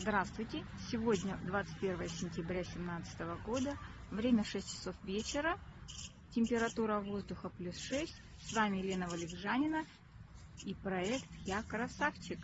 Здравствуйте! Сегодня 21 сентября 2017 года, время 6 часов вечера, температура воздуха плюс 6. С вами Елена Валикжанина и проект «Я красавчик».